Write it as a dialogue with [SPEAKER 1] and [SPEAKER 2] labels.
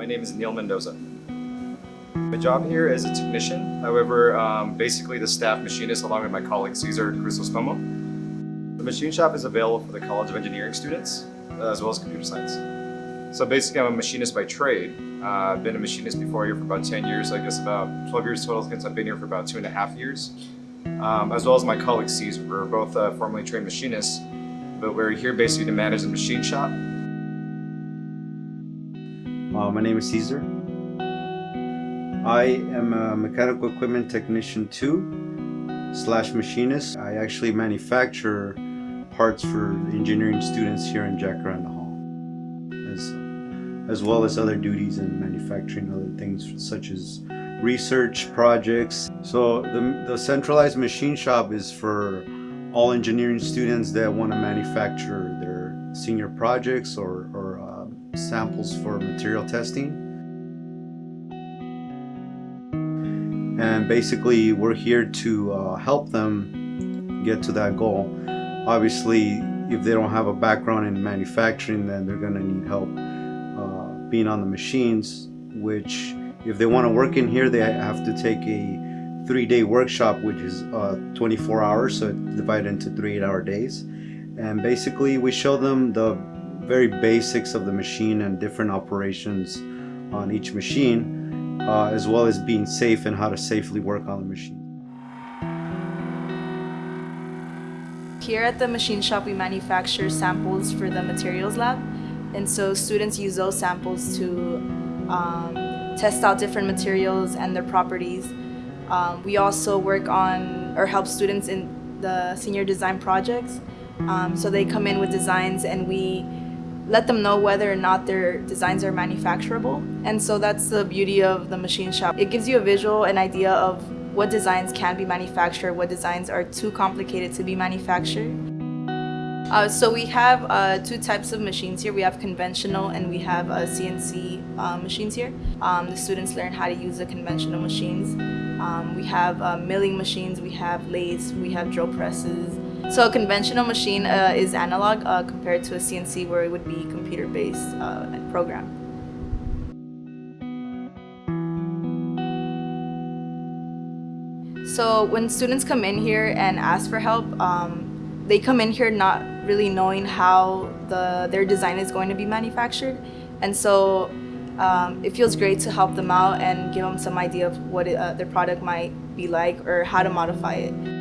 [SPEAKER 1] my name is Neil Mendoza. My job here is a technician, however, um, basically the staff machinist along with my colleague Cesar Crisostomo. The machine shop is available for the College of Engineering students uh, as well as computer science. So basically I'm a machinist by trade. Uh, I've been a machinist before here for about 10 years, I guess about 12 years total since I've been here for about two and a half years. Um, as well as my colleague Cesar. We're both uh, formerly trained machinists, but we're here basically to manage the machine shop
[SPEAKER 2] uh, my name is Cesar. I am a mechanical equipment technician 2 slash machinist. I actually manufacture parts for engineering students here in Jacaranda Hall, as, as well as other duties in manufacturing other things such as research projects. So the, the centralized machine shop is for all engineering students that want to manufacture their senior projects or, or samples for material testing. And basically we're here to uh, help them get to that goal. Obviously, if they don't have a background in manufacturing, then they're gonna need help uh, being on the machines, which if they wanna work in here, they have to take a three-day workshop, which is uh, 24 hours, so divided into three eight-hour days. And basically, we show them the very basics of the machine and different operations on each machine, uh, as well as being safe and how to safely work on the machine.
[SPEAKER 3] Here at the machine shop, we manufacture samples for the materials lab. And so students use those samples to um, test out different materials and their properties. Um, we also work on or help students in the senior design projects. Um, so they come in with designs and we let them know whether or not their designs are manufacturable. And so that's the beauty of the machine shop. It gives you a visual, an idea of what designs can be manufactured, what designs are too complicated to be manufactured. Uh, so we have uh, two types of machines here. We have conventional and we have uh, CNC uh, machines here. Um, the students learn how to use the conventional machines. Um, we have uh, milling machines, we have lathes, we have drill presses, so a conventional machine uh, is analog uh, compared to a CNC where it would be computer-based uh, program. So when students come in here and ask for help, um, they come in here not really knowing how the, their design is going to be manufactured. And so um, it feels great to help them out and give them some idea of what it, uh, their product might be like or how to modify it.